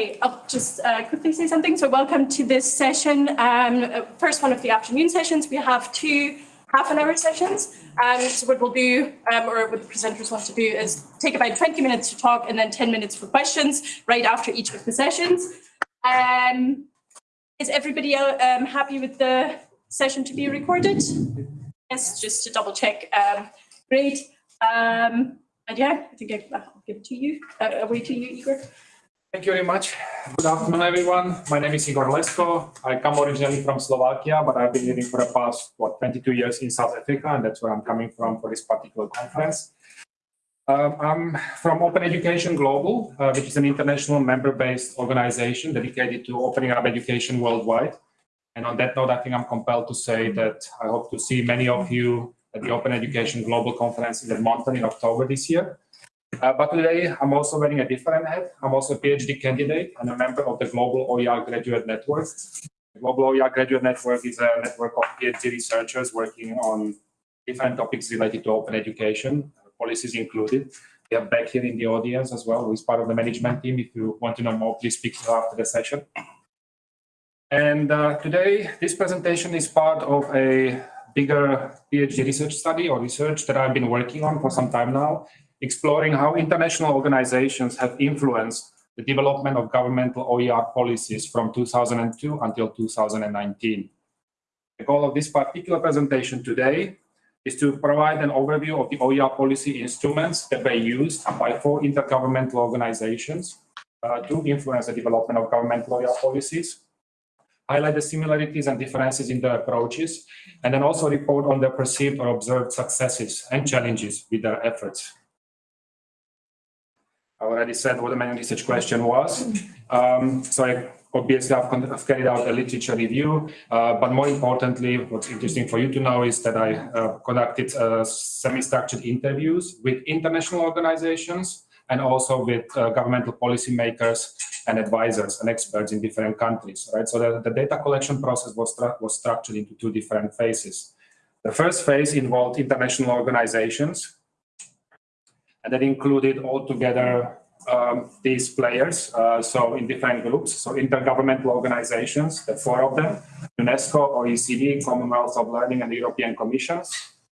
Okay, I'll just uh, quickly say something. So welcome to this session. Um, uh, first one of the afternoon sessions. We have two half an hour sessions. Um, so what we'll do, um, or what the presenters want to do is take about 20 minutes to talk and then 10 minutes for questions right after each of the sessions. Um, is everybody um, happy with the session to be recorded? Yes, just to double check. Um, great. Um, and yeah, I think I, will give it to you, uh, away to you, Igor. Thank you very much. Good afternoon, everyone. My name is Igor Lesko. I come originally from Slovakia, but I've been living for the past, what, 22 years in South Africa, and that's where I'm coming from for this particular conference. Um, I'm from Open Education Global, uh, which is an international member-based organization dedicated to opening up education worldwide. And on that note, I think I'm compelled to say that I hope to see many of you at the Open Education Global Conference in Edmonton in October this year. Uh, but today, I'm also wearing a different hat. I'm also a PhD candidate and a member of the Global OER Graduate Network. The Global OER Graduate Network is a network of PhD researchers working on different topics related to open education, policies included. We have back here in the audience as well, who is part of the management team. If you want to know more, please speak to after the session. And uh, today, this presentation is part of a bigger PhD research study or research that I've been working on for some time now exploring how international organizations have influenced the development of governmental OER policies from 2002 until 2019. The goal of this particular presentation today is to provide an overview of the OER policy instruments that were used by four intergovernmental organizations uh, to influence the development of governmental OER policies, highlight the similarities and differences in their approaches, and then also report on their perceived or observed successes and challenges with their efforts. I already said what the main research question was. Um, so I obviously I've, carried out a literature review, uh, but more importantly, what's interesting for you to know is that I uh, conducted uh, semi-structured interviews with international organizations and also with uh, governmental policymakers and advisors and experts in different countries, right? So the, the data collection process was, was structured into two different phases. The first phase involved international organizations and that included altogether um, these players, uh, so in different groups, so intergovernmental organizations, the four of them, UNESCO, OECD, Commonwealth of Learning, and European Commission,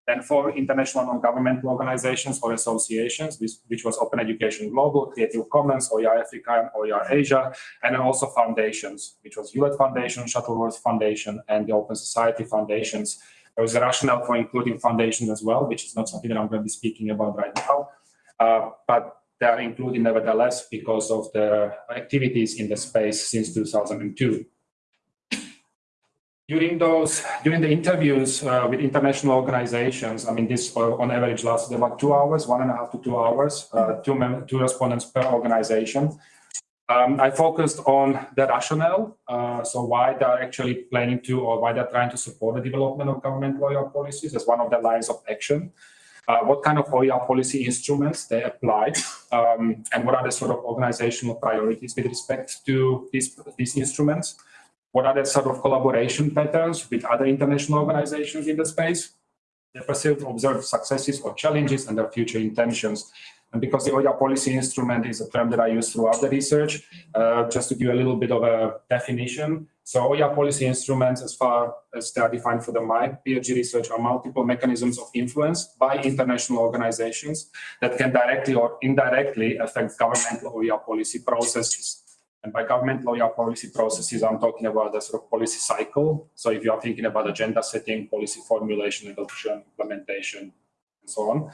then four international non-governmental organizations or associations, which, which, was Open Education Global, Creative Commons, OER Africa, and OER Asia, and also foundations, which was Hewlett Foundation, Shuttleworth Foundation, and the Open Society Foundations. There was a rationale for including foundations as well, which is not something that I'm going to be speaking about right now. Uh, but they are included nevertheless because of the activities in the space since 2002. During those, during the interviews uh, with international organizations, I mean, this uh, on average lasted about two hours, one and a half to two hours, uh, two, two respondents per organization. Um, I focused on the rationale, uh, so why they're actually planning to or why they're trying to support the development of governmental OER policies as one of the lines of action uh, what kind of OER policy instruments they applied, um, and what are the sort of organizational priorities with respect to these, these instruments. What are the sort of collaboration patterns with other international organizations in the space? The perceived observed successes or challenges and their future intentions. And because the OER policy instrument is a term that I use throughout the research, uh, just to give a little bit of a definition, so OER policy instruments, as far as they are defined for the my PhD research, are multiple mechanisms of influence by international organizations that can directly or indirectly affect governmental OER policy processes. And by governmental OER policy processes, I'm talking about the sort of policy cycle. So if you are thinking about agenda setting, policy formulation, adoption, implementation, and so on.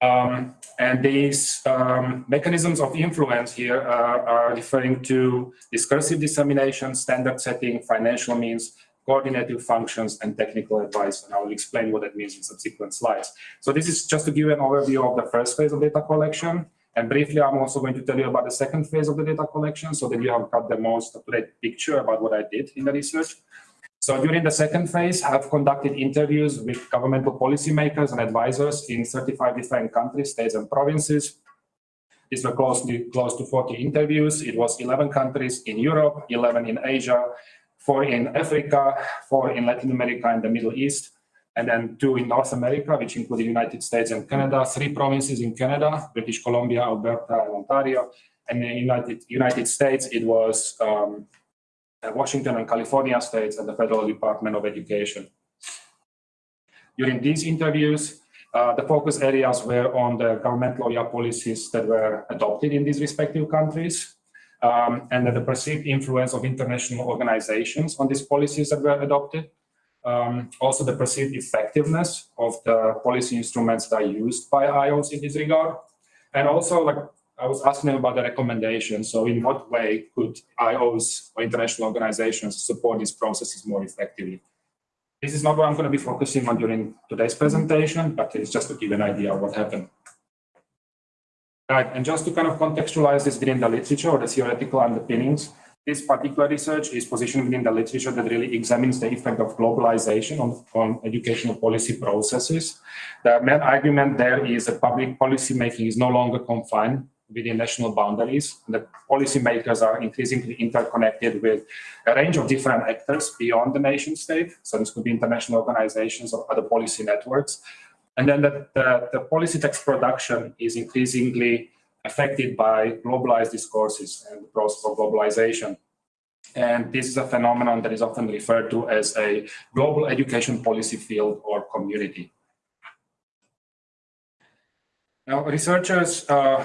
Um, and these um, mechanisms of influence here uh, are referring to discursive dissemination, standard setting, financial means, coordinative functions, and technical advice. And I will explain what that means in subsequent slides. So this is just to give you an overview of the first phase of data collection. And briefly, I'm also going to tell you about the second phase of the data collection so that you have got the most up-to-date picture about what I did in the research. So during the second phase, I've conducted interviews with governmental policymakers and advisors in 35 different countries, states, and provinces. These were close to, close to 40 interviews. It was 11 countries in Europe, 11 in Asia, four in Africa, four in Latin America and the Middle East, and then two in North America, which included the United States and Canada, three provinces in Canada, British Columbia, Alberta, and Ontario, And in the United, United States, it was um, Washington and California states and the Federal Department of Education. During these interviews, uh, the focus areas were on the governmental OER policies that were adopted in these respective countries, um, and the perceived influence of international organizations on these policies that were adopted. Um, also the perceived effectiveness of the policy instruments that are used by IOs in this regard. And also like I was asking about the recommendations. So in what way could IOs or international organizations support these processes more effectively? This is not what I'm going to be focusing on during today's presentation, but it's just to give an idea of what happened. Right, and just to kind of contextualize this within the literature or the theoretical underpinnings, this particular research is positioned within the literature that really examines the effect of globalization on, on educational policy processes. The main argument there is that public policy making is no longer confined within national boundaries. The policymakers are increasingly interconnected with a range of different actors beyond the nation state. So this could be international organizations or other policy networks. And then the, the, the policy text production is increasingly affected by globalized discourses and the process of globalization. And this is a phenomenon that is often referred to as a global education policy field or community. Now, researchers uh,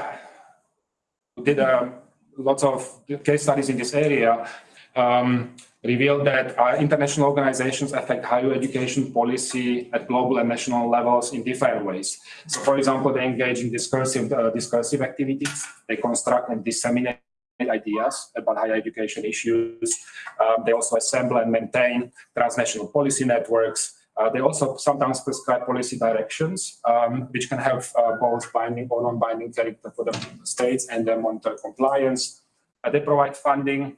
did uh, lots of case studies in this area um, revealed that uh, international organizations affect higher education policy at global and national levels in different ways. So, for example, they engage in discursive, uh, discursive activities. They construct and disseminate ideas about higher education issues. Um, they also assemble and maintain transnational policy networks. Uh, they also sometimes prescribe policy directions, um, which can have uh, both binding or non-binding character for the states and then monitor compliance. Uh, they provide funding.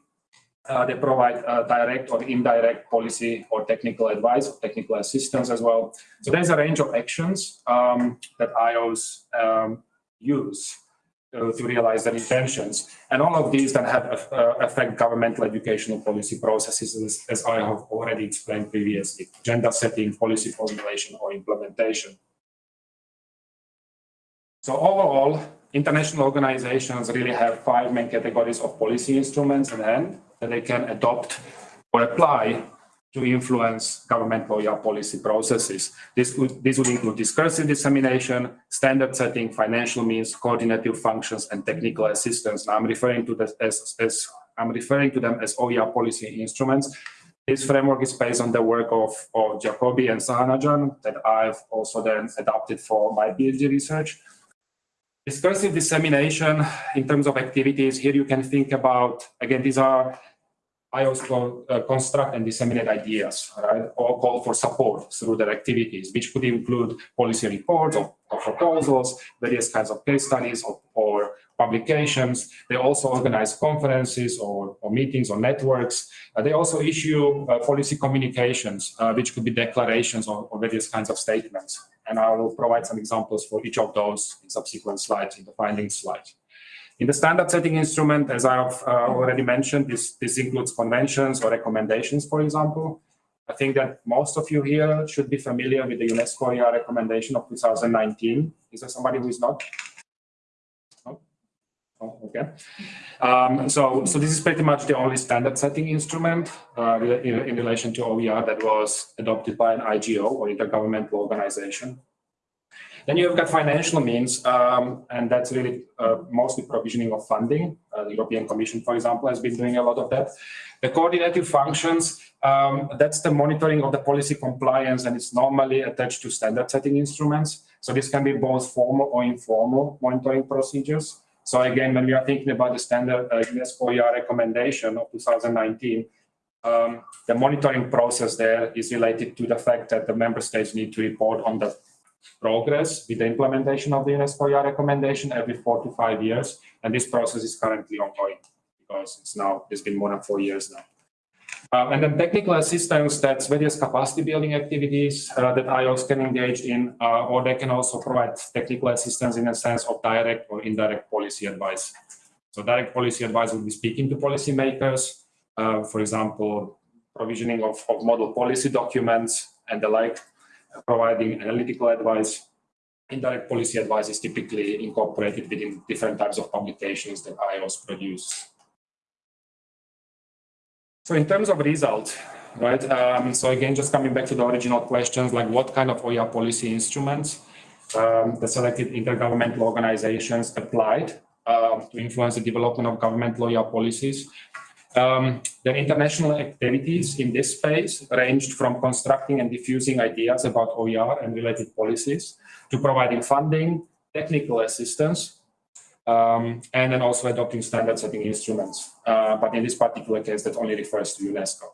Uh, they provide uh, direct or indirect policy or technical advice, or technical assistance as well. So there's a range of actions um, that IOs um, use to realize their intentions. And all of these then have uh, affect governmental educational policy processes, as, as, I have already explained previously, agenda setting, policy formulation, or implementation. So overall, international organizations really have five main categories of policy instruments in hand that they can adopt or apply to influence governmental OER policy processes. This would, this would include discursive dissemination, standard setting, financial means, coordinative functions, and technical assistance. Now, I'm referring to this as, as I'm referring to them as OER policy instruments. This framework is based on the work of, of Jakobi and Shahjahan that I've also then adopted for my PhD research. Discursive dissemination in terms of activities, here you can think about, again, these are Also uh, construct and disseminate ideas, right, or call for support through their activities, which could include policy reports or, or proposals, various kinds of case studies or, or publications. They also organize conferences or, or meetings or networks. Uh, they also issue uh, policy communications, uh, which could be declarations or, or various kinds of statements. And I will provide some examples for each of those in subsequent slides, in the findings slides. In the standard setting instrument, as I've uh, already mentioned, this, this includes conventions or recommendations, for example. I think that most of you here should be familiar with the UNESCO OER recommendation of 2019. Is there somebody who is not? Oh, okay. Um, so, so this is pretty much the only standard setting instrument uh, in, in relation to OER that was adopted by an IGO or intergovernmental organization. Then you've got financial means, um, and that's really uh, mostly provisioning of funding. Uh, the European Commission, for example, has been doing a lot of that. The coordinative functions, um, that's the monitoring of the policy compliance, and it's normally attached to standard setting instruments. So this can be both formal or informal monitoring procedures. So again, when we are thinking about the standard uh, UNESCO recommendation of 2019, um, the monitoring process there is related to the fact that the member states need to report on the progress with the implementation of the UNESCO recommendation every four to five years. And this process is currently ongoing because it's now, it's been more than four years now. Um, and then technical assistance, that's various capacity building activities uh, that IOs can engage in, uh, or they can also provide technical assistance in a sense of direct or indirect policy advice. So direct policy advice would be speaking to policymakers, uh, for example, provisioning of, of model policy documents and the like, providing analytical advice. indirect policy advice is typically incorporated within different types of publications that IOs produce. So in terms of result, right? Um, so again, just coming back to the original questions, like what kind of OER policy instruments um, the selected intergovernmental organizations applied um, to influence the development of government OER policies. Um, the international activities in this space ranged from constructing and diffusing ideas about OER and related policies to providing funding, technical assistance, um, and then also adopting standard setting instruments. Uh, but in this particular case, that only refers to UNESCO.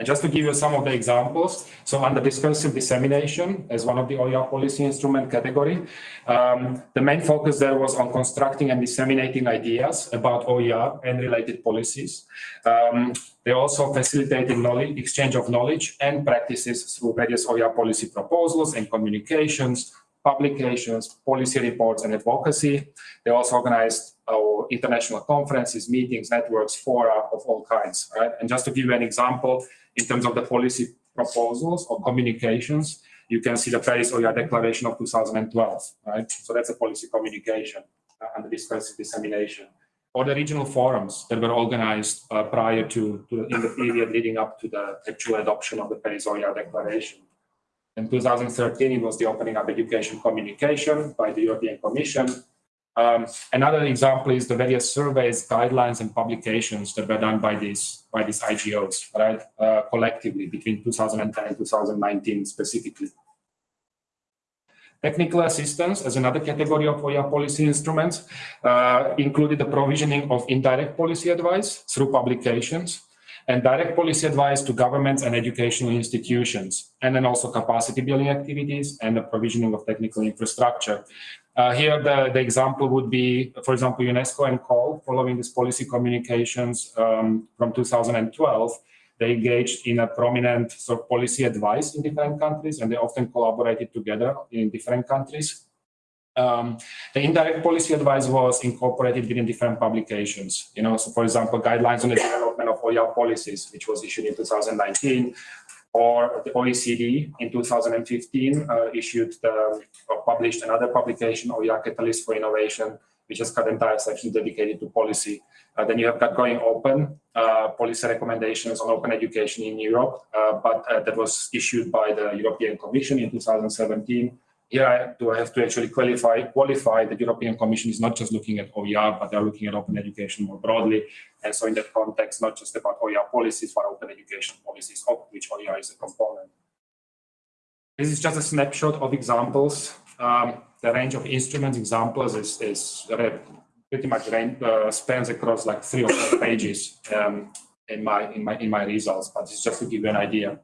And just to give you some of the examples, so under discursive dissemination as one of the OER policy instrument category, um, the main focus there was on constructing and disseminating ideas about OER and related policies. Um, they also facilitated knowledge, exchange of knowledge and practices through various OER policy proposals and communications, publications, policy reports, and advocacy. They also organized uh, international conferences, meetings, networks, fora of all kinds. Right? And just to give you an example, in terms of the policy proposals or communications, you can see the Paris OER Declaration of 2012, right? So that's a policy communication uh, and the discursive dissemination. Or the regional forums that were organized uh, prior to, to, in the period leading up to the actual adoption of the Paris OER Declaration. In 2013, it was the opening up education communication by the European Commission, um, another example is the various surveys, guidelines, and publications that were done by these by these IGOs, right, uh, collectively between 2010 and 2019 specifically. Technical assistance as another category of OER policy instruments uh, included the provisioning of indirect policy advice through publications and direct policy advice to governments and educational institutions, and then also capacity building activities and the provisioning of technical infrastructure. Uh, here, the, the example would be, for example, UNESCO and COL, following this policy communications um, from 2012, they engaged in a prominent sort of policy advice in different countries, and they often collaborated together in different countries. Um, the indirect policy advice was incorporated within different publications. You know, so for example, guidelines on the development of OER policies, which was issued in 2019, or the OECD in 2015 uh, issued the, or published another publication, OER Catalyst for Innovation, which has got entire section dedicated to policy. Uh, then you have got going open uh, policy recommendations on open education in Europe, uh, but uh, that was issued by the European Commission in 2017 here do I have to actually qualify qualify the European Commission is not just looking at OER, but they're looking at open education more broadly. And so in that context, not just about OER policies, but open education policies, of which OER is a component. This is just a snapshot of examples. Um, the range of instruments examples is, is pretty much range, uh, spans across like three or four pages um, in my in my in my results, but it's just to give you an idea.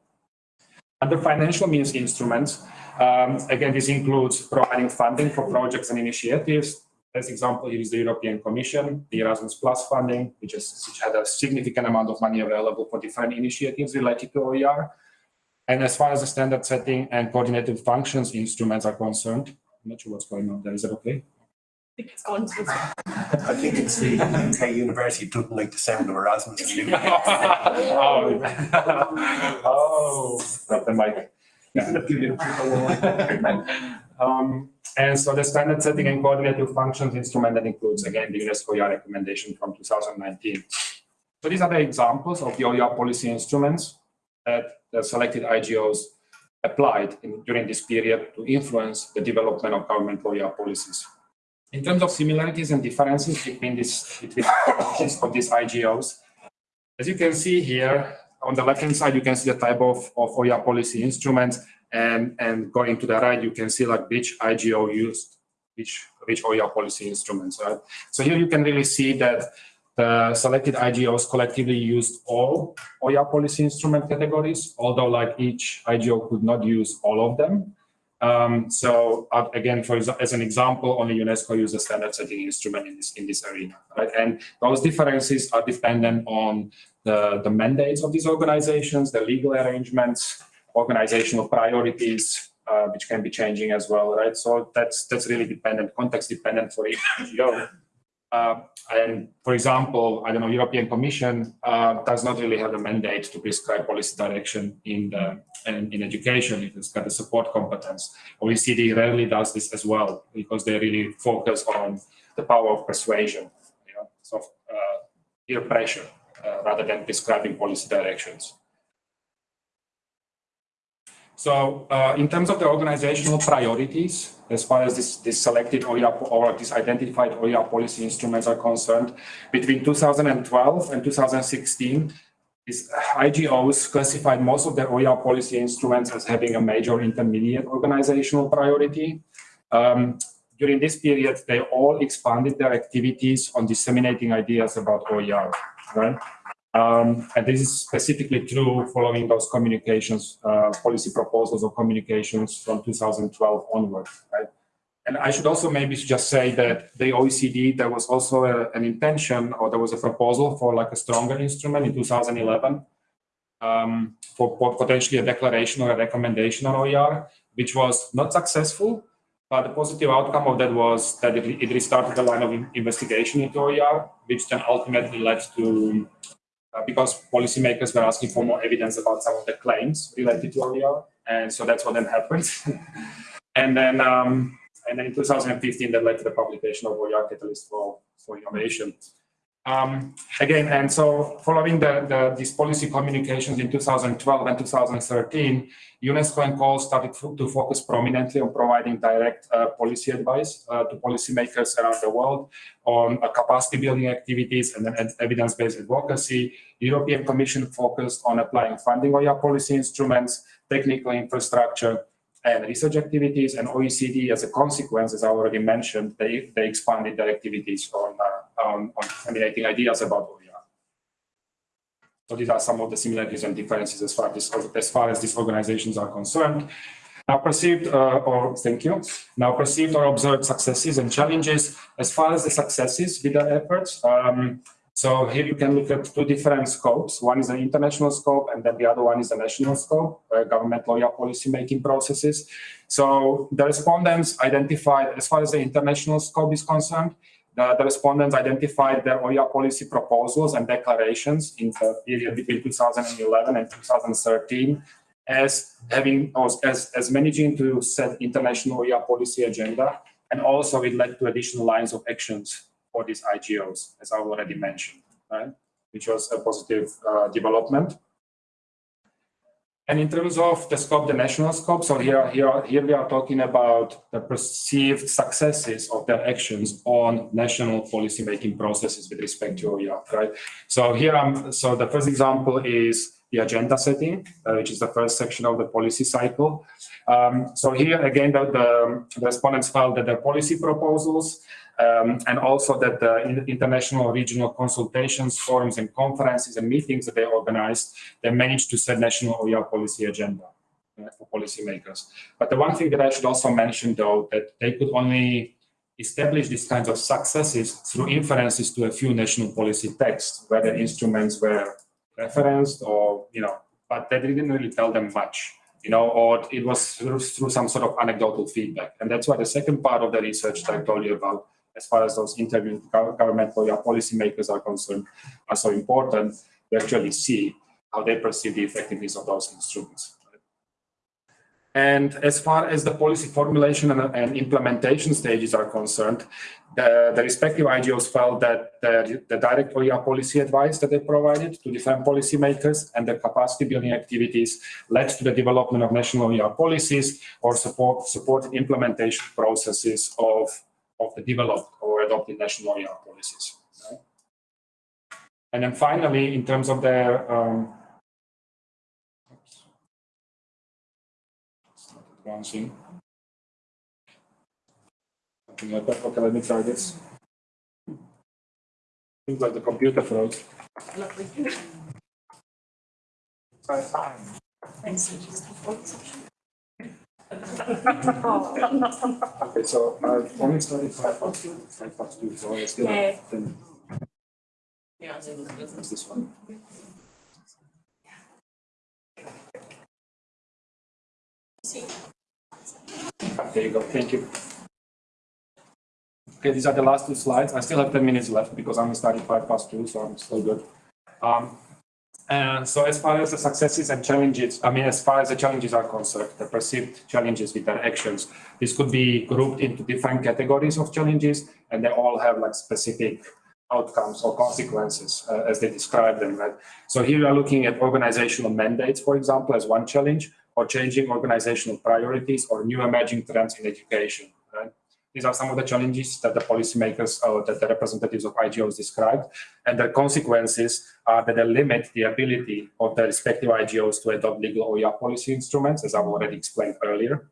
Under financial means instruments, um, again, this includes providing funding for projects and initiatives. As example, here is the European Commission, the Erasmus Plus funding, which, is, which had a significant amount of money available for different initiatives related to OER. And as far as the standard setting and coordinated functions instruments are concerned, I'm not sure what's going on there. Is that okay? I think it's gone I think it's the UK University doesn't like the sound of Erasmus. oh, oh, not the mic. um, and so the standard setting and coordinated functions instrument that includes again the UNESCO OER recommendation from 2019. So these are the examples of the OER policy instruments that the selected IGOs applied in, during this period to influence the development of government OER policies. In terms of similarities and differences between, this, between of these IGOs, as you can see here, on the left-hand side, you can see the type of, of OER policy instruments, and, and going to the right, you can see like which IGO used which, which OER policy instruments, right? So here you can really see that the selected IGOs collectively used all OER policy instrument categories, although like each IGO could not use all of them. Um, so uh, again, for as an example, only UNESCO uses standard setting instrument in this in this arena, right? And those differences are dependent on the, the mandates of these organizations, the legal arrangements, organizational priorities, uh, which can be changing as well, right? So that's that's really dependent, context dependent for each NGO. Uh, and for example, I don't know, European Commission uh, does not really have a mandate to prescribe policy direction in the in, in education. It has got a support competence. OECD rarely does this as well because they really focus on the power of persuasion, you know, uh, peer pressure rather than prescribing policy directions. So uh, in terms of the organizational priorities, as far as this, this selected OER or this identified OER policy instruments are concerned, between 2012 and 2016, these IGOs classified most of their OER policy instruments as having a major intermediate organizational priority. Um, during this period, they all expanded their activities on disseminating ideas about OER, right? Um, and this is specifically true following those communications, uh, policy proposals or communications from 2012 onward, right? And I should also maybe just say that the OECD, there was also a, an intention or there was a proposal for like a stronger instrument in 2011 um, for, for potentially a declaration or a recommendation on OER, which was not successful. But the positive outcome of that was that it, it restarted the line of investigation into OER, which then ultimately led to uh, because policymakers were asking for more evidence about some of the claims related to OER. And so that's what then happened. and then um, and then in 2015, that led to the publication of OER Catalyst for, for Innovation. Um, again, and so following the, the, these policy communications in 2012 and 2013, UNESCO and COL started to focus prominently on providing direct uh, policy advice uh, to policymakers around the world on uh, capacity building activities and then evidence-based advocacy. The European Commission focused on applying funding OER policy instruments, technical infrastructure, and research activities and OECD as a consequence, as I already mentioned, they, they expanded their activities on, uh, on, on disseminating ideas about OER. So these are some of the similarities and differences as far as, as, far as these organizations are concerned. Now perceived, uh, or thank you, now perceived or observed successes and challenges. As far as the successes with their efforts, um, so here you can look at two different scopes. One is an international scope, and then the other one is a national scope, uh, governmental OER policy making processes. So the respondents identified, as far as the international scope is concerned, the, the respondents identified their OER policy proposals and declarations in the period between 2011 and 2013 as having as, as managing to set international OER policy agenda, and also it led to additional lines of actions for these IGOs, as I already mentioned, right? Which was a positive uh, development. And in terms of the scope, the national scope, so here, here, here we are talking about the perceived successes of their actions on national policy-making processes with respect to OER, right? So here, I'm, so the first example is the agenda setting, uh, which is the first section of the policy cycle. Um, so here again, the, the, respondents felt that their policy proposals um, and also that the international regional consultations, forums and conferences and meetings that they organized, they managed to set national OER policy agenda uh, for policymakers. But the one thing that I should also mention though, that they could only establish these kinds of successes through inferences to a few national policy texts, where the instruments were referenced or, you know, but that didn't really tell them much you know, or it was through, through, some sort of anecdotal feedback. And that's why the second part of the research that I told you about as far as those interviewed government or policymakers are concerned, are so important to actually see how they perceive the effectiveness of those instruments. And as far as the policy formulation and, and implementation stages are concerned, the, the, respective IGOs felt that the, the, direct oh, OER policy advice that they provided to different policymakers and the capacity building activities led to the development of national oh, OER policies or support, supported implementation processes of of the developed or adopted national policies. Right? And then finally, in terms of their um, advancing. Something like that. Okay, let me try this. Seems like the computer froze. Thanks. Okay, so I've only studied five past two, five past two, so I still Yeah. have ten. What's this one? There you go, thank you. Okay, these are the last two slides. I still have 10 minutes left because I'm starting five past two, so I'm still good. Um, and so as far as the successes and challenges, I mean, as far as the challenges are concerned, the perceived challenges with their actions, this could be grouped into different categories of challenges, and they all have like specific outcomes or consequences uh, as they describe them. Right? So here we are looking at organizational mandates, for example, as one challenge, or changing organizational priorities or new emerging trends in education. These are some of the challenges that the policymakers or that the representatives of IGOs described, and the consequences are that they limit the ability of the respective IGOs to adopt legal OER policy instruments, as I've already explained earlier,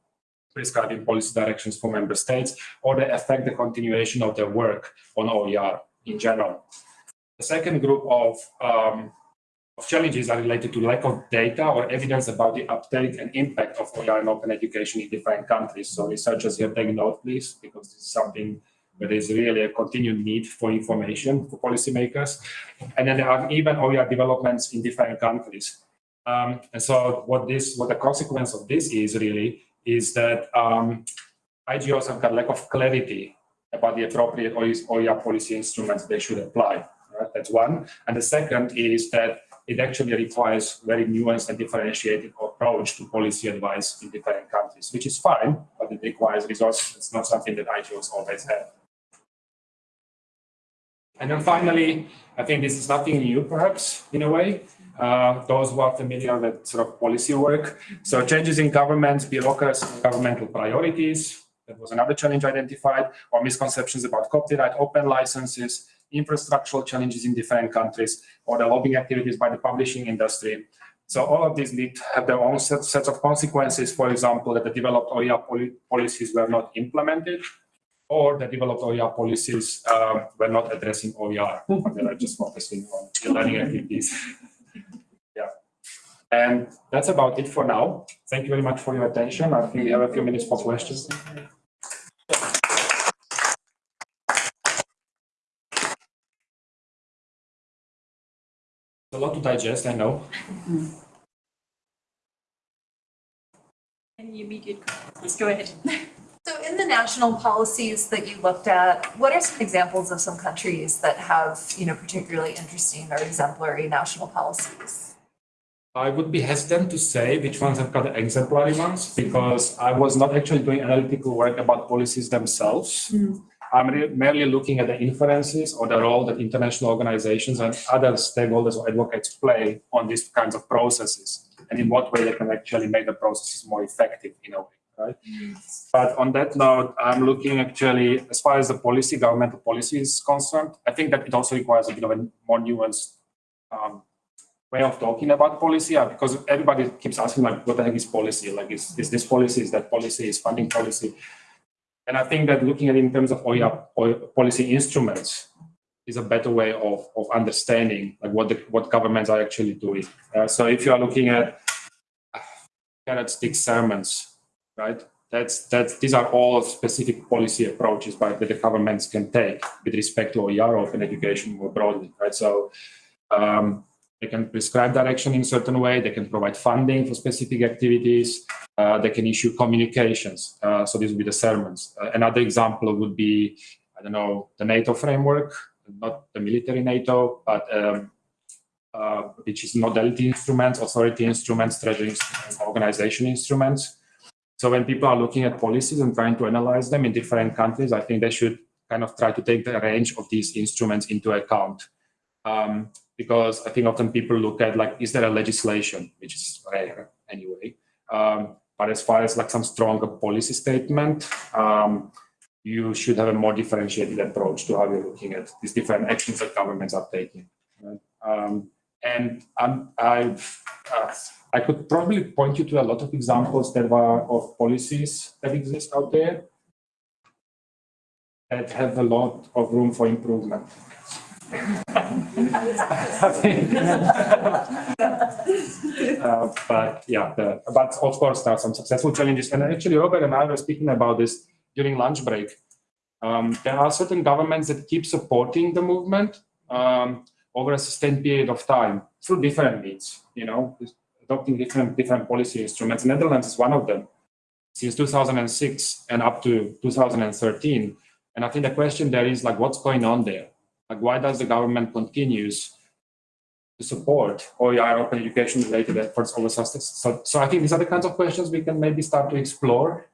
prescribing policy directions for member states, or they affect the continuation of their work on OER in general. The second group of, um, of challenges are related to lack of data or evidence about the uptake and impact of OER and open education in different countries. So researchers here take note, please, because this is something where there's really a continued need for information for policymakers. And then there are even OER developments in different countries. Um, and so what this, what the consequence of this is really, is that um, IGOs have got lack of clarity about the appropriate OER policy instruments they should apply. Right? That's one. And the second is that it actually requires very nuanced and differentiated approach to policy advice in different countries, which is fine, but it requires resources. It's not something that IGOs always have. And then finally, I think this is nothing new, perhaps, in a way. Uh, those who are familiar with sort of policy work. So changes in governments, bureaucracy, governmental priorities, that was another challenge identified, or misconceptions about copyright, open licenses, infrastructural challenges in different countries, or the lobbying activities by the publishing industry. So all of these need to have their own set, sets of consequences. For example, that the developed OER poli policies were not implemented, or the developed OER policies um, were not addressing OER. they are just focusing on learning activities. yeah. And that's about it for now. Thank you very much for your attention. I think we have a few minutes for questions. A lot to digest, I know. Any immediate questions? Go ahead. So in the national policies that you looked at, what are some examples of some countries that have, you know, particularly interesting or exemplary national policies? I would be hesitant to say which ones have got exemplary ones because I was not actually doing analytical work about policies themselves. Mm. I'm merely looking at the inferences or the role that international organizations and other stakeholders or advocates play on these kinds of processes and in what way they can actually make the processes more effective in a way, right? Yes. But on that note, I'm looking actually, as far as the policy, governmental policy is concerned, I think that it also requires a bit of a more nuanced um, way of talking about policy uh, because everybody keeps asking like, what the heck is policy? Like, is, is this policy, is that policy, is funding policy? And I think that looking at it in terms of OER, policy instruments is a better way of, of understanding like what the, what governments are actually doing. Uh, so if you are looking at carrot stick sermons, right? That's that's these are all specific policy approaches by that the governments can take with respect to OER open education more broadly, right? So um, they can prescribe direction in certain way. They can provide funding for specific activities. Uh, they can issue communications. Uh, so these would be the sermons. Uh, another example would be, I don't know, the NATO framework, not the military NATO, but um, uh, which is nodality instruments, authority instruments, treasury instruments, organization instruments. So when people are looking at policies and trying to analyze them in different countries, I think they should kind of try to take the range of these instruments into account. Um, because I think often people look at like, is there a legislation, which is rare anyway. Um, but as far as like some stronger policy statement, um, you should have a more differentiated approach to how you're looking at these different actions that governments are taking. Right? Um, and I've, uh, I could probably point you to a lot of examples that are of policies that exist out there that have a lot of room for improvement uh, but yeah, the, but of course there are some successful challenges. And actually, Robert and I were speaking about this during lunch break. Um, there are certain governments that keep supporting the movement um, over a sustained period of time through different means. You know, adopting different different policy instruments. Netherlands is one of them. Since 2006 and up to 2013, And I think the question there is like, what's going on there? Like, why does the government continues to support OER open education related efforts over substance? So, so I think these are the kinds of questions we can maybe start to explore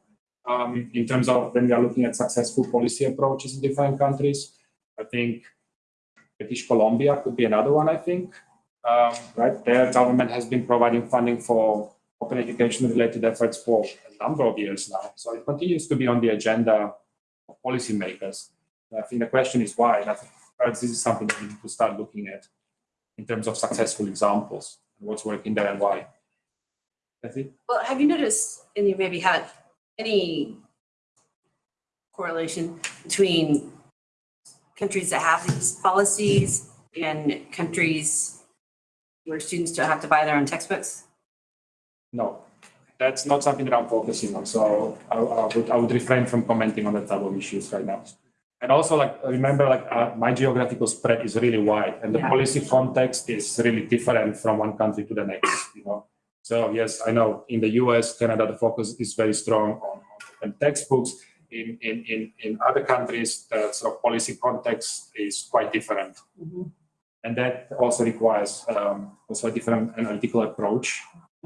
um, in terms of when we are looking at successful policy approaches in different countries. I think British Columbia could be another one, I think. Um, right, their government has been providing funding for open education related efforts for a number of years now. So it continues to be on the agenda of policymakers. I think the question is why. And I think perhaps this is something that we need to start looking at in terms of successful examples and what's working there and why. That's it. Well, have you noticed, and you maybe had any correlation between countries that have these policies and countries where students don't have to buy their own textbooks? No, that's not something that I'm focusing on. So I, I would I would refrain from commenting on that type of issues right now. And also, like remember, like uh, my geographical spread is really wide, and the Yeah. policy context is really different from one country to the next. You know, so yes, I know in the U.S., Canada, the focus is very strong on, on textbooks. In, in in in other countries, the sort of policy context is quite different, and that also requires um, also a different analytical approach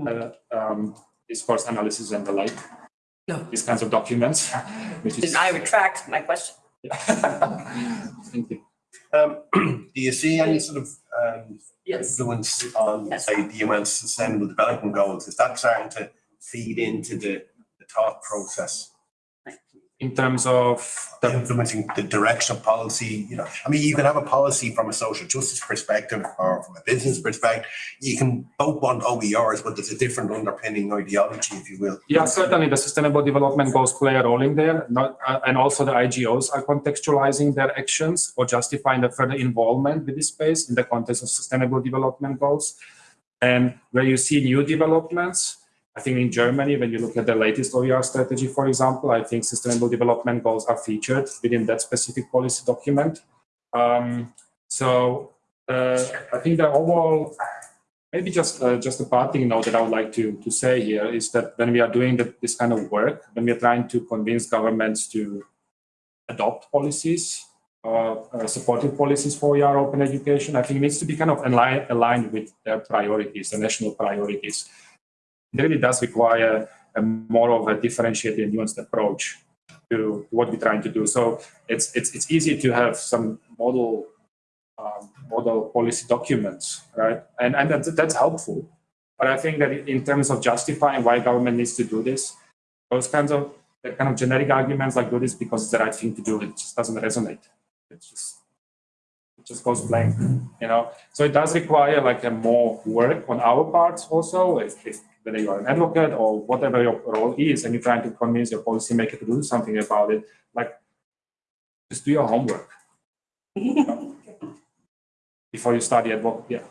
uh, um, discourse analysis and the like. No. These kinds of documents, which is. I retract my question. Thank you. Um, do you see any sort of um, Yes. influence on, Yes. say, the UN's sustainable development goals? Is that starting to feed into the, the thought process? In terms of the, Influencing the direction of policy, you know, I mean, you can have a policy from a social justice perspective or from a business perspective. You can both want OERs, but there's a different underpinning ideology, if you will. yeah, certainly the sustainable development goals play a role in there, not, uh, and also the IGOs are contextualizing their actions or justifying the further involvement with this space in the context of sustainable development goals. And where you see new developments, I think in Germany, when you look at the latest OER strategy, for example, I think sustainable development goals are featured within that specific policy document. Um, so uh, I think the overall, maybe just uh, just a parting note that I would like to to say here is that when we are doing the, this kind of work, when we are trying to convince governments to adopt policies, uh, uh, supportive policies for OER open education, I think it needs to be kind of aligned, aligned with their priorities, the national priorities it really does require a more of a differentiated and nuanced approach to what we're trying to do. So it's it's it's easy to have some model um, model policy documents, right? And and that's, that's helpful. But I think that in terms of justifying why government needs to do this, those kinds of kind of generic arguments like do this because it's the right thing to do, it just doesn't resonate. It's just just goes blank, you know. So it does require like a more work on our parts also. If, if whether you are an advocate or whatever your role is, and you're trying to convince your policymaker to do something about it, like just do your homework before you start the advocate. Yeah.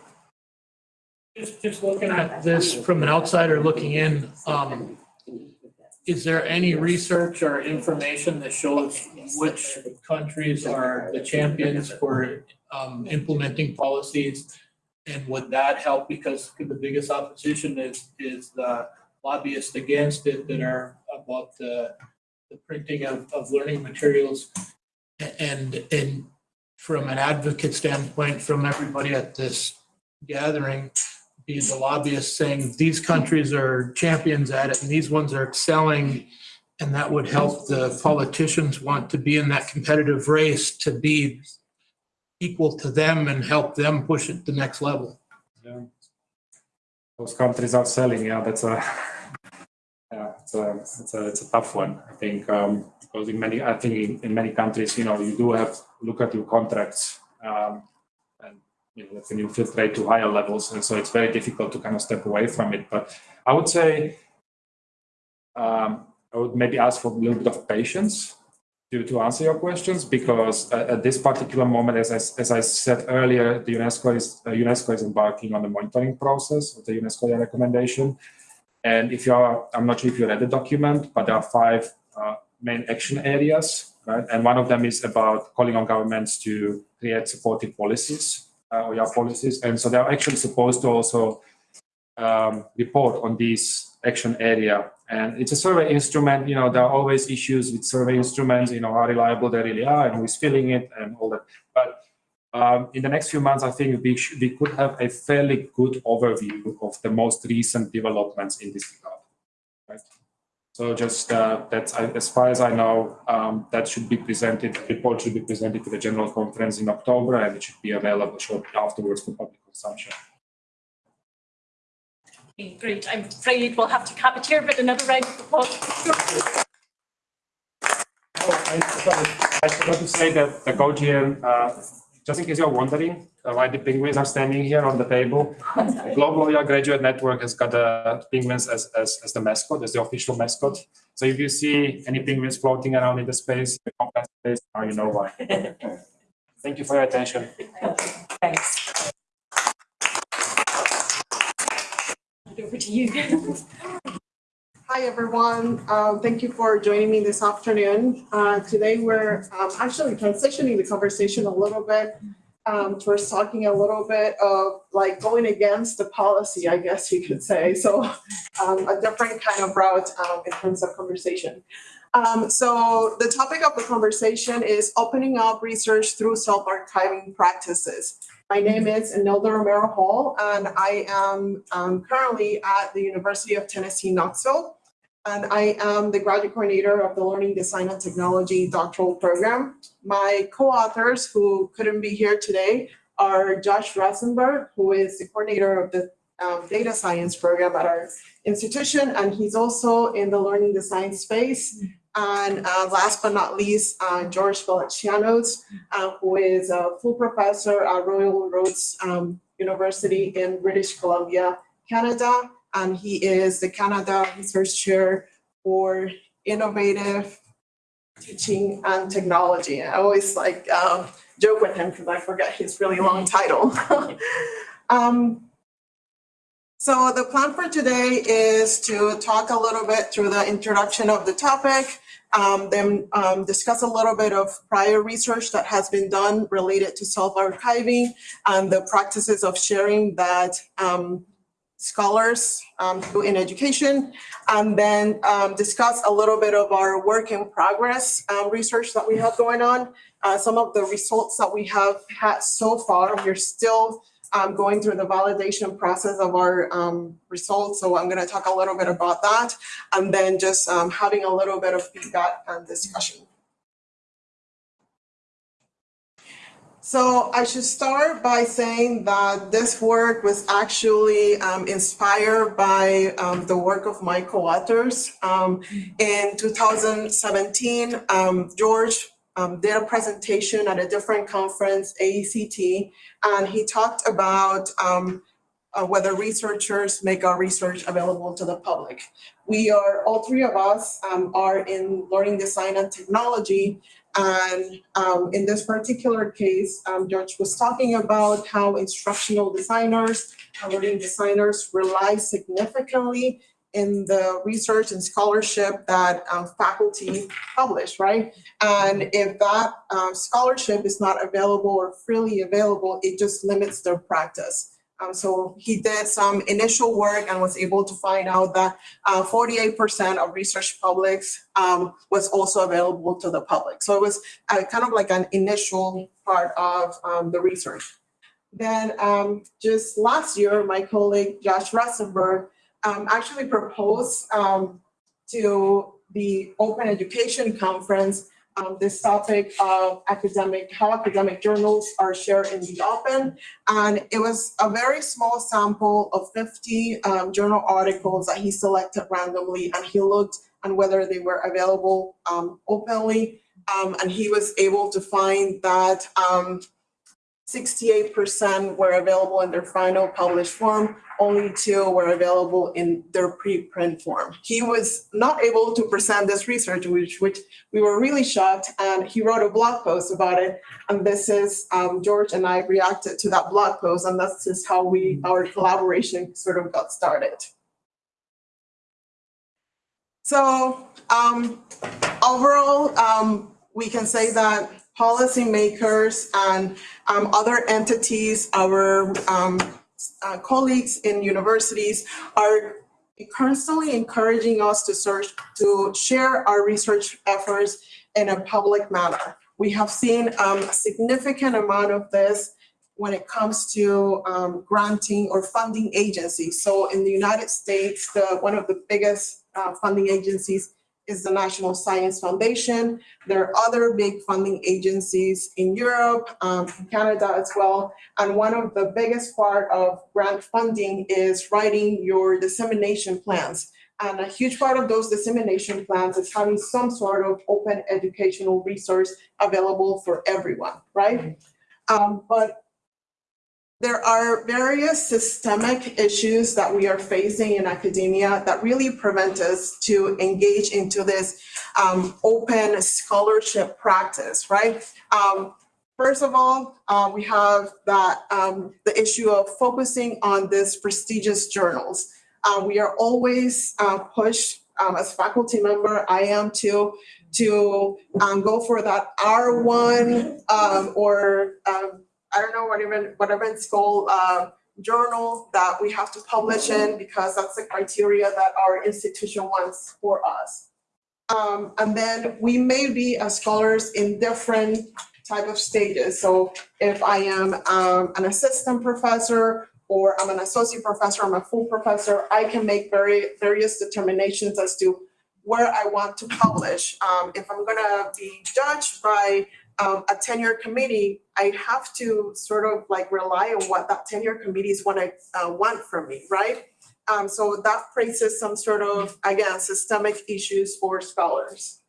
Just, just looking at this from an outsider looking in, um, is there any research or information that shows which countries are the champions for, um, implementing policies? And would that help? Because the biggest opposition is, is the lobbyists against it that are about the, the printing of, of learning materials. And, and from an advocate standpoint, from everybody at this gathering, be the lobbyists saying these countries are champions at it and these ones are excelling. And that would help the politicians want to be in that competitive race to be equal to them and help them push it to the next level. Yeah. Those countries are selling, yeah, that's a, yeah, it's a, it's a, it's a tough one, I think, um, because in many, I think in, in many countries, you know, you do have, look at your contracts, um, and, you know, when you filtrate to higher levels, and so it's very difficult to kind of step away from it, but I would say, um, I would maybe ask for a little bit of patience to, to answer your questions because at, this particular moment, as I, as I said earlier, the UNESCO is uh, UNESCO is embarking on the monitoring process of the UNESCO recommendation. And if you are, I'm not sure if you read the document, but there are five uh, main action areas, right? And one of them is about calling on governments to create supportive policies, uh, or yeah, policies. And so they're actually supposed to also um, report on these action area And it's a survey instrument, you know, there are always issues with survey instruments, you know, how reliable they really are and who's filling it and all that. But um, in the next few months, I think we, we could have a fairly good overview of the most recent developments in this regard. Right? So just uh, that's I- as far as I know, um, that should be presented. The report should be presented to the general conference in October, and it should be available shortly afterwards for public consumption. Great, I'm afraid we'll have to cap it here, but another round of applause. Oh, I forgot- to say that the GoGN, uh, just in case you're wondering uh, why the penguins are standing here on the table, Global OER Graduate Network has got the penguins as, as, as the mascot, as the official mascot. So if you see any penguins floating around in the space, the space, now you know why. Thank you for your attention. Thanks. Over to you. Hi, everyone. Uh, Thank you for joining me this afternoon. Uh, Today, we're um, actually transitioning the conversation a little bit um, towards talking a little bit of like going against the policy, I guess you could say. So um, a different kind of route um, in terms of conversation. Um, So the topic of the conversation is opening up research through self-archiving practices. My name is Enilda Romero Hall, and I am um, currently at the University of Tennessee, Knoxville. And I am the graduate coordinator of the Learning Design and Technology doctoral program. My co-authors who couldn't be here today are Josh Rosenberg, who is the coordinator of the um, data science program at our institution, and he's also in the learning design space. And uh, last but not least, uh, George Veletsianos, uh, who is a full professor at Royal Roads um, University in British Columbia, Canada. And he is the Canada Research Chair for Innovative Teaching and Technology. I always like um, joke with him because I forget his really long title. Um, so the plan for today is to talk a little bit through the introduction of the topic, um, then um, discuss a little bit of prior research that has been done related to self-archiving and the practices of sharing that um, scholars um, do in education, and then um, discuss a little bit of our work in progress um, research that we have going on. Uh, some of the results that we have had so far, we're still um, going through the validation process of our um, results. So I'm going to talk a little bit about that, and then just um, having a little bit of feedback and discussion. So I should start by saying that this work was actually um, inspired by um, the work of my co-authors. Um, in 2017, um, George um, did a presentation at a different conference, AECT, and he talked about um, uh, whether researchers make our research available to the public. We are, all three of us um, are in learning design and technology, and um, in this particular case, um, George was talking about how instructional designers, learning designers rely significantly in the research and scholarship that um, faculty publish, right? And if that um, scholarship is not available or freely available, it just limits their practice. Um, so he did some initial work and was able to find out that uh, 48% of research publics um, was also available to the public. So it was uh, kind of like an initial part of um, the research. Then um, just last year, my colleague Josh Rosenberg um, actually proposed um, to the Open Education Conference um, this topic of academic, how academic journals are shared in the open. And it was a very small sample of 50 um, journal articles that he selected randomly and he looked on whether they were available um, openly. Um, and he was able to find that um, 68% were available in their final published form, only two were available in their preprint form. He was not able to present this research, which, which we were really shocked, and he wrote a blog post about it. And this is, um, George and I reacted to that blog post, and that's just how we, our collaboration sort of got started. So um, overall, um, we can say that policymakers and um, other entities, our um, uh, colleagues in universities are constantly encouraging us to search, to share our research efforts in a public manner. We have seen um, a significant amount of this when it comes to um, granting or funding agencies. So in the United States, the, one of the biggest uh, funding agencies is the National Science Foundation. There are other big funding agencies in Europe, um, in Canada as well. And one of the biggest part of grant funding is writing your dissemination plans. And a huge part of those dissemination plans is having some sort of open educational resource available for everyone, right? Um, but there are various systemic issues that we are facing in academia that really prevent us to engage into this um, open scholarship practice, right? Um, first of all, uh, we have that um, the issue of focusing on these prestigious journals. Uh, we are always uh, pushed um, as faculty member, I am too, to um, go for that R1 um, or um, I don't know, whatever, whatever it's called, uh, journal that we have to publish in because that's the criteria that our institution wants for us. Um, and then we may be as scholars in different type of stages. So if I am um, an assistant professor or I'm an associate professor, I'm a full professor, I can make very various determinations as to where I want to publish. Um, if I'm gonna be judged by um, a tenure committee, I have to sort of like rely on what that tenure committees want to uh, want from me, right? Um, so that raises some sort of again systemic issues for scholars.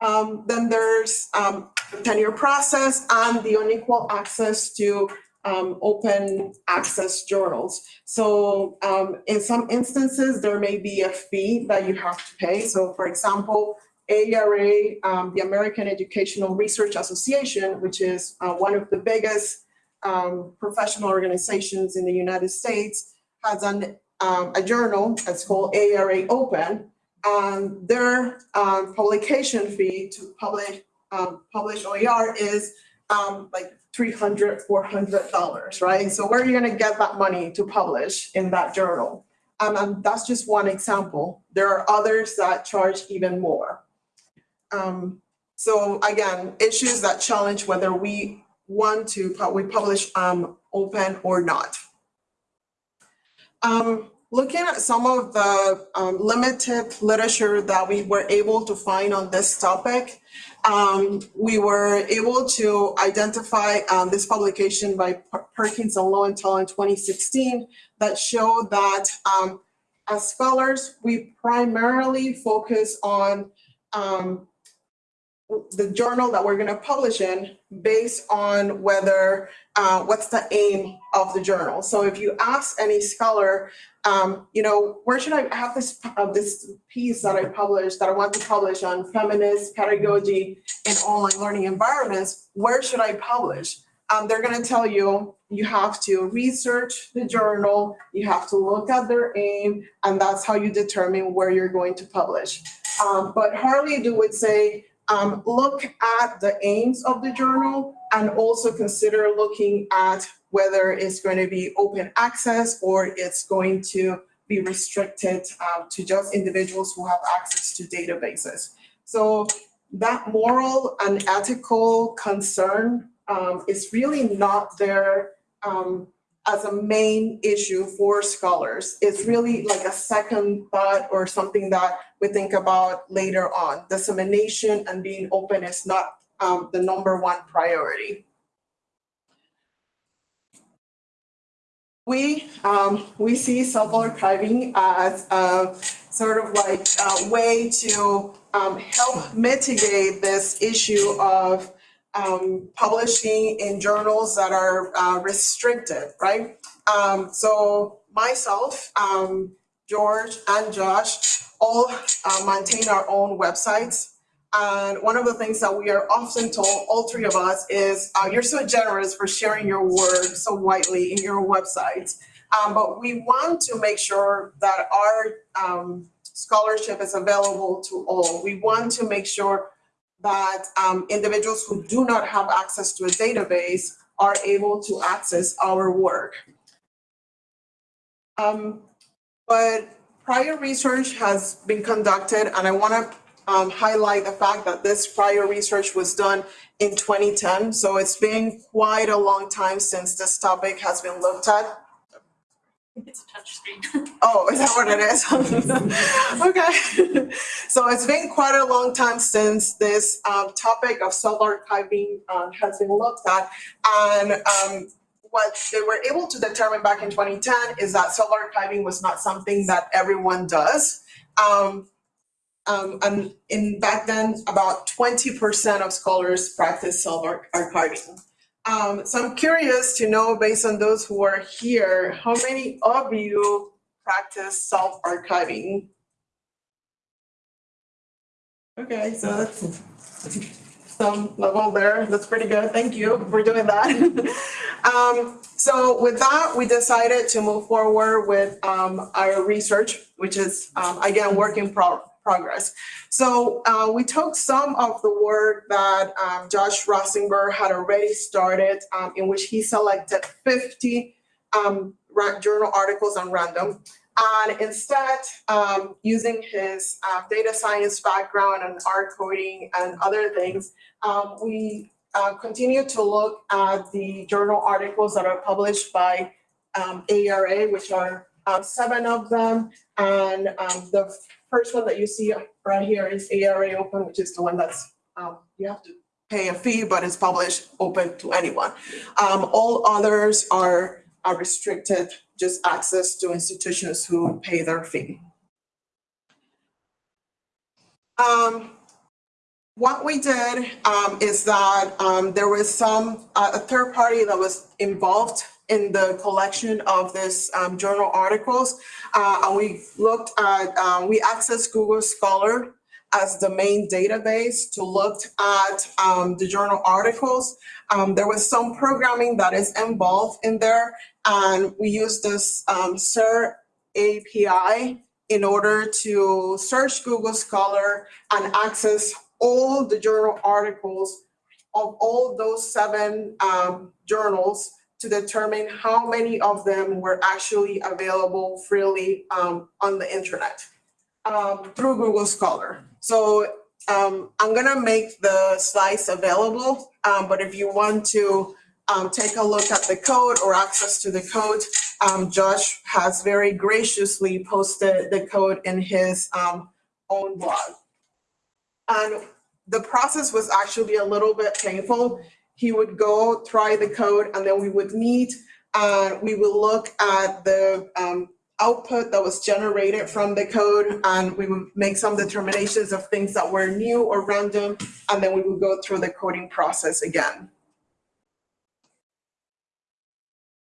Um, then there's um, tenure process and the unequal access to um, open access journals. So um, in some instances, there may be a fee that you have to pay. So for example, AERA, um, the American Educational Research Association, which is uh, one of the biggest um, professional organizations in the United States, has an, um, a journal that's called AERA Open. And their um, publication fee to publish, um, publish OER is um, like $300, $400, right? So where are you gonna get that money to publish in that journal? Um, and that's just one example. There are others that charge even more. Um, so again, issues that challenge whether we want to, we publish um, open or not. Um, looking at some of the um, limited literature that we were able to find on this topic, um, we were able to identify um, this publication by Perkins and Lowenthal in 2016 that showed that um, as scholars, we primarily focus on um, the journal that we're going to publish in based on whether uh, what's the aim of the journal. So if you ask any scholar, um, you know, where should I have this uh, this piece that I published that I want to publish on feminist pedagogy in online learning environments? Where should I publish? Um, they're going to tell you you have to research the journal, you have to look at their aim, and that's how you determine where you're going to publish. Um, but Harley do would say um, look at the aims of the journal and also consider looking at whether it's going to be open access or it's going to be restricted um, to just individuals who have access to databases. So that moral and ethical concern um, is really not there um, as a main issue for scholars. It's really like a second thought or something that we think about later on. Dissemination and being open is not um, the number one priority. We, um, we see self-archiving as a sort of like a way to um, help mitigate this issue of um, publishing in journals that are uh, restricted, right? Um, so myself, um, George and Josh all uh, maintain our own websites. And one of the things that we are often told, all three of us, is uh, you're so generous for sharing your work so widely in your websites. Um, but we want to make sure that our um, scholarship is available to all. We want to make sure that um, individuals who do not have access to a database are able to access our work. Um, but prior research has been conducted, and I want to um, highlight the fact that this prior research was done in 2010. So it's been quite a long time since this topic has been looked at. It's a touch screen. Oh, is that what it is? Okay. So it's been quite a long time since this um, topic of self-archiving um, has been looked at. And um, what they were able to determine back in 2010 is that self-archiving was not something that everyone does. Um, um, and in back then, about 20% of scholars practice self-archiving. Um, so I'm curious to know, based on those who are here, how many of you practice self-archiving? Okay, so that's some level there. That's pretty good. Thank you for doing that. Um, so with that, we decided to move forward with, um, our research, which is, um, again, work in progress. So, uh, we took some of the work that, um, Josh Rosenberg had already started, um, in which he selected fifty, um, journal articles on random. And instead, um, using his, uh, data science background and R coding and other things, um, we uh, continue to look at the journal articles that are published by AERA, which are seven of them. And the first one that you see right here is AERA Open, which is the one that's, um, you have to pay a fee, but it's published open to anyone. Um, all others are, are restricted, just access to institutions who pay their fee. Um, what we did um, is that um, there was some, uh, a third party that was involved in the collection of this um, journal articles. Uh, and we looked at, um, we accessed Google Scholar as the main database to look at um, the journal articles. Um, there was some programming that is involved in there, and we used this um, SIR API in order to search Google Scholar and access all the journal articles of all those seven um, journals to determine how many of them were actually available freely um, on the internet um, through Google Scholar. So um, I'm gonna make the slides available, um, but if you want to um, take a look at the code or access to the code, um, Josh has very graciously posted the code in his own blog. And the process was actually a little bit painful. He would go try the code and then we would meet and we would look at the um, output that was generated from the code and we would make some determinations of things that were new or random and then we would go through the coding process again.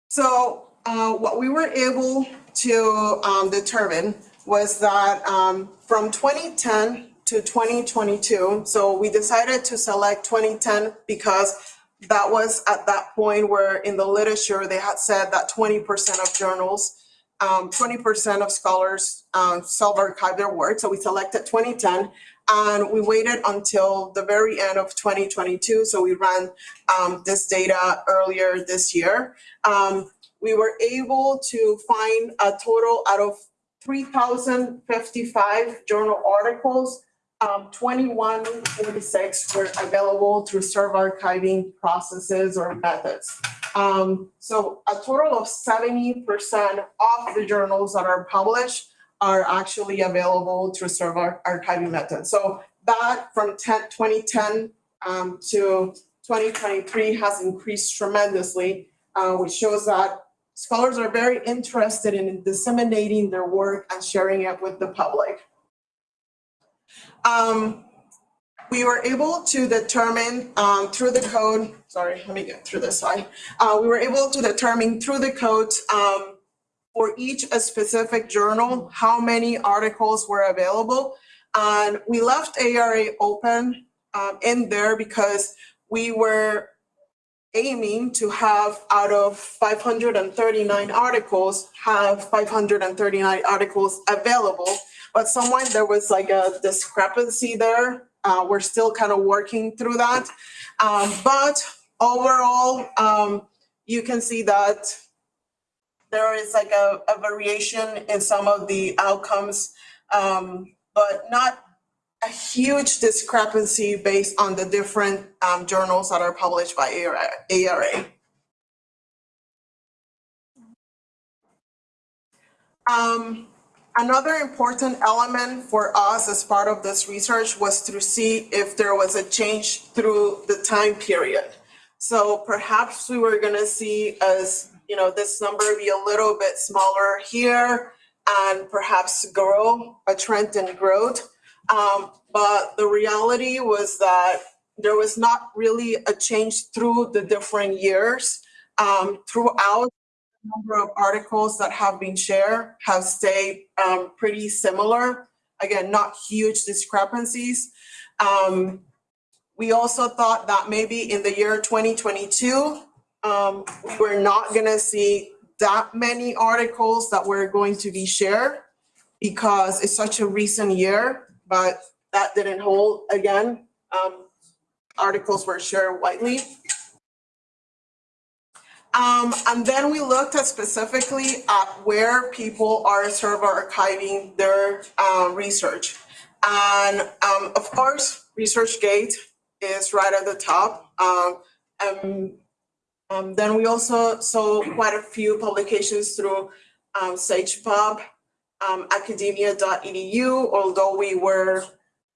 So uh, what we were able to um, determine was that um, from 2010 to 2022, so we decided to select 2010 because that was at that point where in the literature they had said that 20% of journals, um, 20% of scholars um, self-archive their work. So we selected 2010 and we waited until the very end of 2022. So we ran um, this data earlier this year. Um, we were able to find a total out of 3,055 journal articles. Um, 2146 were available through self-archiving processes or methods. Um, so a total of 70% of the journals that are published are actually available through self-archiving methods. So that from 10, 2010 um, to 2023 has increased tremendously, uh, which shows that scholars are very interested in disseminating their work and sharing it with the public. Um, we were able to determine um, through the code, sorry, let me get through this slide. Uh, we were able to determine through the code um, for each a specific journal, how many articles were available. And we left AERA open um, in there because we were aiming to have out of 539 articles, have 539 articles available. But someone, there was like a discrepancy there. Uh, we're still kind of working through that. Um, but overall, um, you can see that there is like a, a variation in some of the outcomes, um, but not a huge discrepancy based on the different, um, journals that are published by AERA. AERA. Um, another important element for us as part of this research was to see if there was a change through the time period. So perhaps we were gonna see as, you know, this number be a little bit smaller here and perhaps grow, a trend in growth. Um, but the reality was that there was not really a change through the different years. Um, throughout, the number of articles that have been shared have stayed, um, pretty similar. Again, not huge discrepancies. Um, we also thought that maybe in the year twenty twenty-two, um, we were not gonna see that many articles that were going to be shared because it's such a recent year, but that didn't hold again. Um, articles were shared widely. Um, and then we looked at specifically at where people are self-archiving their, uh, research. And, um, of course, ResearchGate is right at the top. Um, um, then we also saw quite a few publications through, um, SagePub, um, academia.edu, although we were,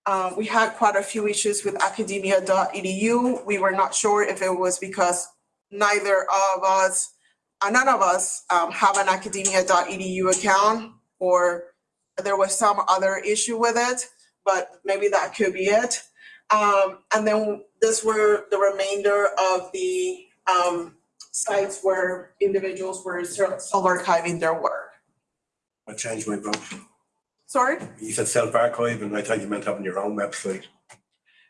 uh, we had quite a few issues with academia.edu. We were not sure if it was because neither of us, uh, none of us, um, have an academia.edu account or there was some other issue with it, but maybe that could be it. Um, and then this were the remainder of the, um, sites where individuals were self-archiving their work. I changed my vote. Sorry? You said self-archive and I thought you meant having your own website.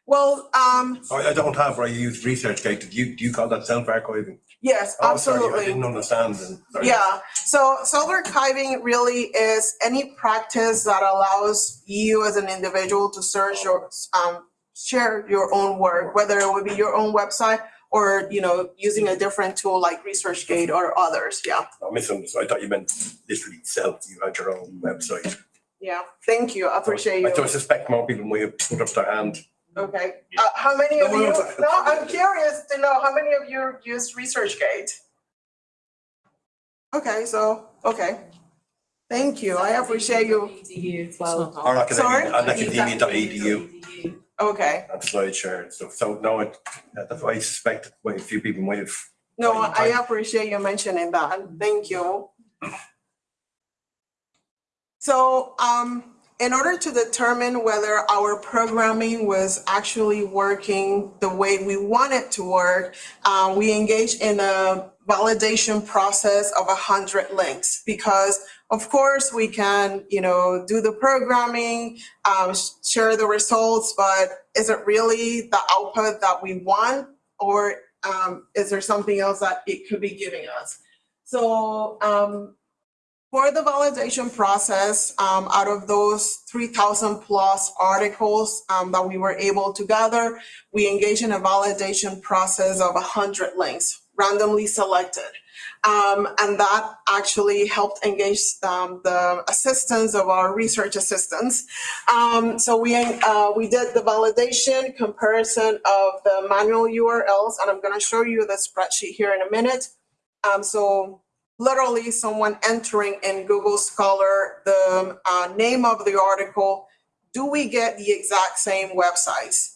Well, um, I, I don't have, I use ResearchGate. Do you, do you call that self-archiving? yes, Oh, sorry, I absolutely. didn't understand. then. Sorry. Yeah, so self-archiving really is any practice that allows you as an individual to search or um share your own work, whether it would be your own website or, you know, using a different tool like ResearchGate or others, yeah. I misunderstood. I thought you meant literally self, you had your own website. Yeah, thank you, I appreciate I you. don't suspect more people may have put up their hand. Okay, uh, how many of No, you, no. no, I'm curious to know, how many of you use ResearchGate? Okay, so, okay. Thank you, I appreciate you, Or academia, Sorry? and academia.edu okay. and SlideShare and stuff. So no, it, that's why I suspect quite a few people might have. No, I appreciate you mentioning that. Thank you. So, um, in order to determine whether our programming was actually working the way we want it to work, uh, we engaged in a validation process of a hundred links because of course we can, you know, do the programming, um, sh- share the results, but is it really the output that we want? Or um, is there something else that it could be giving us? So, um, for the validation process, um, out of those three thousand plus articles, um, that we were able to gather, we engaged in a validation process of hundred links, randomly selected. Um, and that actually helped engage, um, the assistance of our research assistants. Um, so we, uh, we did the validation comparison of the manual URLs, and I'm gonna show you the spreadsheet here in a minute. Um, so literally someone entering in Google Scholar the, uh, name of the article, do we get the exact same websites?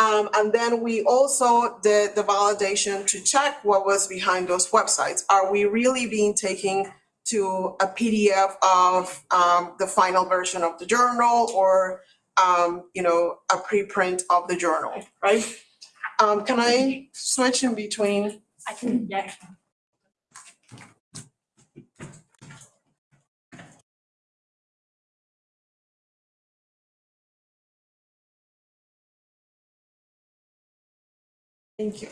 Um, and then we also did the validation to check what was behind those websites. Are we really being taken to a PDF of um, the final version of the journal or, um, you know, a preprint of the journal, right? Um, can I switch in between? I can, yeah. Thank you.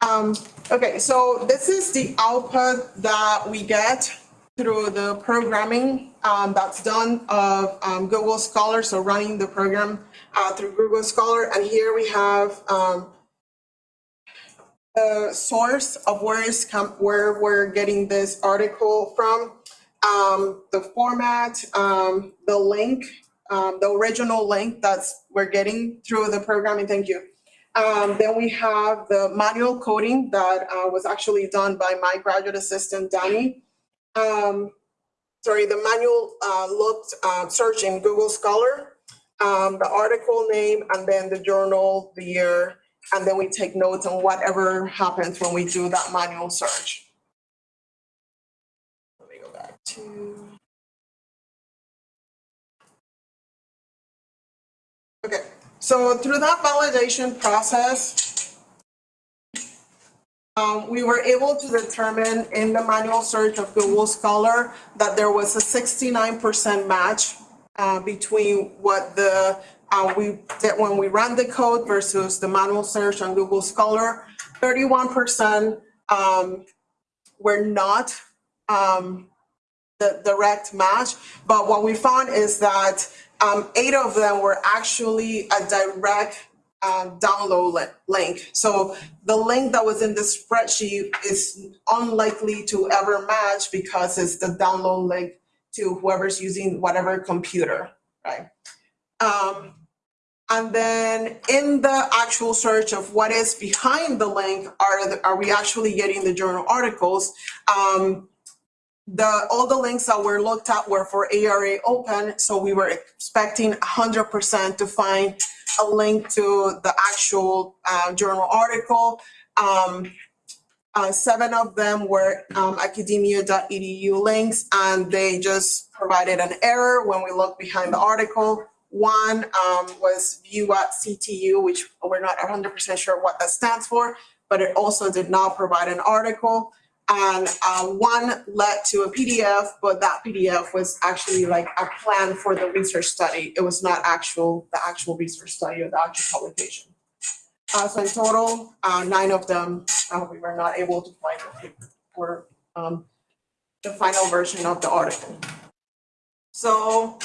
Um, okay, so this is the output that we get through the programming um, that's done of um, Google Scholar, so running the program uh, through Google Scholar. And here we have um, the source of where is where we're getting this article from, um, the format, um, the link, the original link that's we're getting through the programming, thank you. Um, then we have the manual coding that, uh, was actually done by my graduate assistant, Danny. Um, sorry, the manual, uh, looked, uh, search in Google Scholar, um, the article name, and then the journal, the year, and then we take notes on whatever happens when we do that manual search. Let me go back to. Okay, so through that validation process, um, we were able to determine in the manual search of Google Scholar that there was a sixty-nine percent match uh, between what the, uh, we, that when we ran the code versus the manual search on Google Scholar. Thirty-one percent, um, were not, um, the direct match. But what we found is that, um, eight of them were actually a direct, um, download li- link. So the link that was in the spreadsheet is unlikely to ever match because it's the download link to whoever's using whatever computer, right? Um, and then in the actual search of what is behind the link, are, the- are we actually getting the journal articles? Um, the, all the links that were looked at were for AERA open, so we were expecting hundred percent to find a link to the actual, uh, journal article. Um, uh, seven of them were um, academia.edu links, and they just provided an error when we looked behind the article. One um, was view at CTU, which we're not 100% sure what that stands for, but it also did not provide an article. And uh, one led to a PDF, but that PDF was actually like a plan for the research study. It was not actual, the actual research study or the actual publication. Uh, so in total, uh, nine of them, uh, we were not able to find the- for, um, the final version of the article. So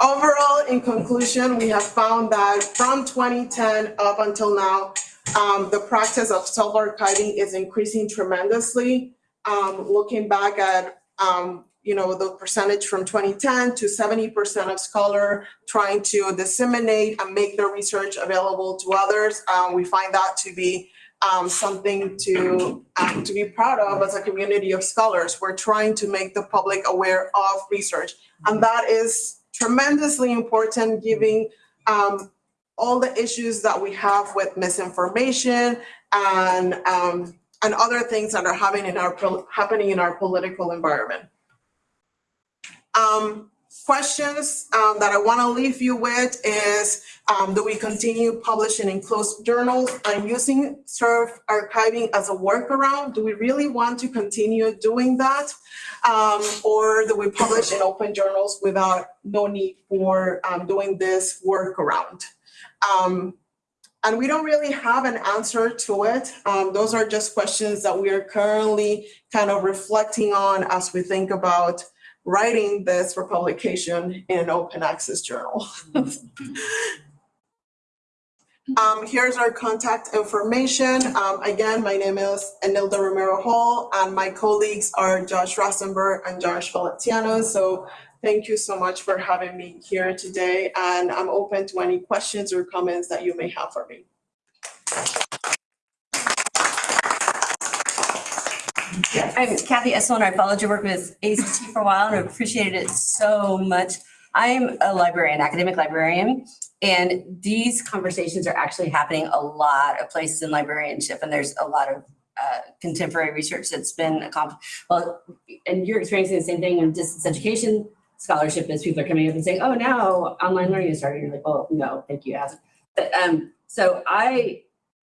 overall, in conclusion, we have found that from twenty ten up until now, um, the practice of self-archiving is increasing tremendously. Um, looking back at, um, you know, the percentage from twenty ten to seventy percent of scholar trying to disseminate and make their research available to others. Um, we find that to be um, something to, um, to be proud of as a community of scholars. We're trying to make the public aware of research. And that is tremendously important, giving um, all the issues that we have with misinformation and, um, and other things that are happening in our, happening in our political environment. Um, questions um, that I want to leave you with is, um, do we continue publishing in closed journals and using serve archiving as a workaround? Do we really want to continue doing that? Um, or do we publish in open journals without no need for um, doing this workaround? Um, and we don't really have an answer to it. Um, those are just questions that we are currently kind of reflecting on as we think about writing this for publication in an open access journal. Um, here's our contact information. Um, again, my name is Enilda Romero Hall and my colleagues are Josh Rosenberg and Josh Veletsianos. So thank you so much for having me here today and I'm open to any questions or comments that you may have for me. I'm Kathy Esselin. I followed your work with ACT for a while and I appreciated it so much. I'm a librarian, academic librarian, and these conversations are actually happening a lot of places in librarianship, and there's a lot of uh, contemporary research that's been accomplished. Well, and you're experiencing the same thing in distance education scholarship is people are coming up and saying, oh, now online learning is starting. You're like, well, no, thank you, hasn't. But, um, so I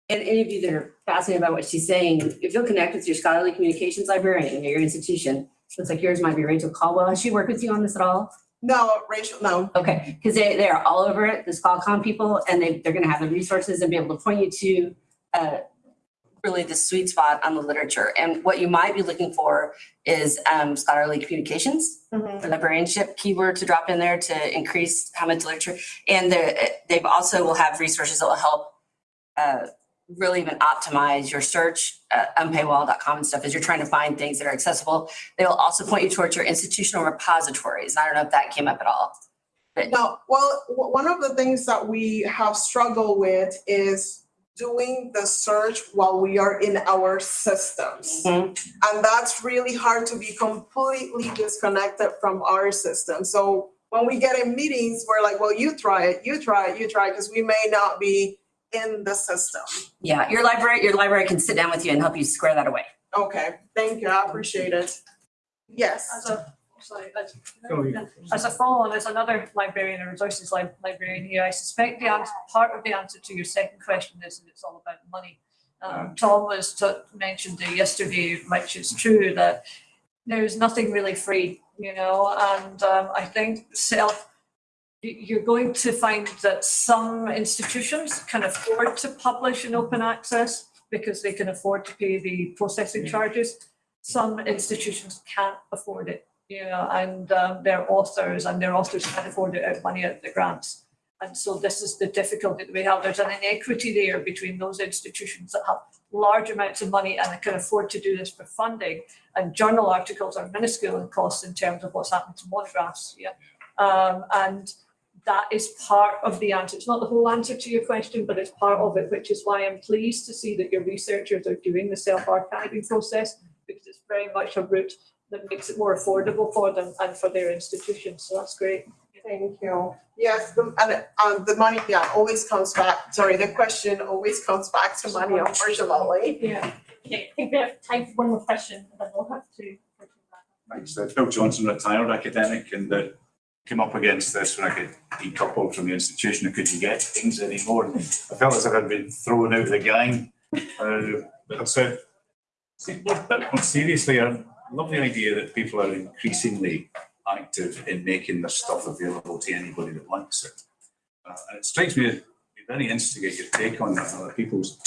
and any of you that are fascinated by what she's saying, if you'll connect with your scholarly communications librarian at your institution, looks like yours might be Rachel Caldwell. Has she worked with you on this at all? No, Rachel, no. Okay, because they, they are all over it, the scholcomm people, and they, they're gonna have the resources and be able to point you to, uh, really the sweet spot on the literature. And what you might be looking for is, um, scholarly communications Mhm. librarianship keyword to drop in there to increase how much literature. And they've also will have resources that will help uh, really even optimize your search, uh, unpaywall.com and stuff, as you're trying to find things that are accessible. They will also point you towards your institutional repositories. I don't know if that came up at all. No, well, one of the things that we have struggled with is doing the search while we are in our systems. Mhm. And that's really hard to be completely disconnected from our system. So when we get in meetings, we're like, well, you try it, you try it, you try it, because we may not be in the system. Yeah, your library, your library can sit down with you and help you square that away. Okay, thank you, I appreciate it. Yes. As a, sorry, as, Go ahead. as a follow-on, as another librarian, a resources lib- librarian here, I suspect the answer, part of the answer to your second question is that it's all about money. Um, Tom was, mentioned yesterday, which is true, that there's nothing really free, you know, and, um, I think self, you're going to find that some institutions can afford to publish in open access because they can afford to pay the processing charges. Some institutions can't afford it know, and um, their authors and their authors can't afford it out money out of the grants. And so this is the difficulty that we have. There's an inequity there between those institutions that have large amounts of money and can afford to do this for funding. And journal articles are minuscule in cost in terms of what's happening to monographs, yeah. Um, and that is part of the answer. It's not the whole answer to your question, but it's part of it, which is why I'm pleased to see that your researchers are doing the self-archiving process because it's very much a route that makes it more affordable for them and for their institutions. So that's great. Thank you. Yes, the, and, um, the money, yeah, always comes back, sorry, the question always comes back to money, unfortunately. Yeah. Okay, I think we have time for one more question, and then we'll have to. Thanks. Uh, Phil Johnson, retired academic, and uh, came up against this when I got decoupled from the institution. I couldn't get things anymore. And I felt as if I'd been thrown out of the gang. Uh, But so, but more seriously, I love the idea that people are increasingly active in making their stuff available to anybody that wants it. Uh, And it strikes me as very interesting your take on that, other people's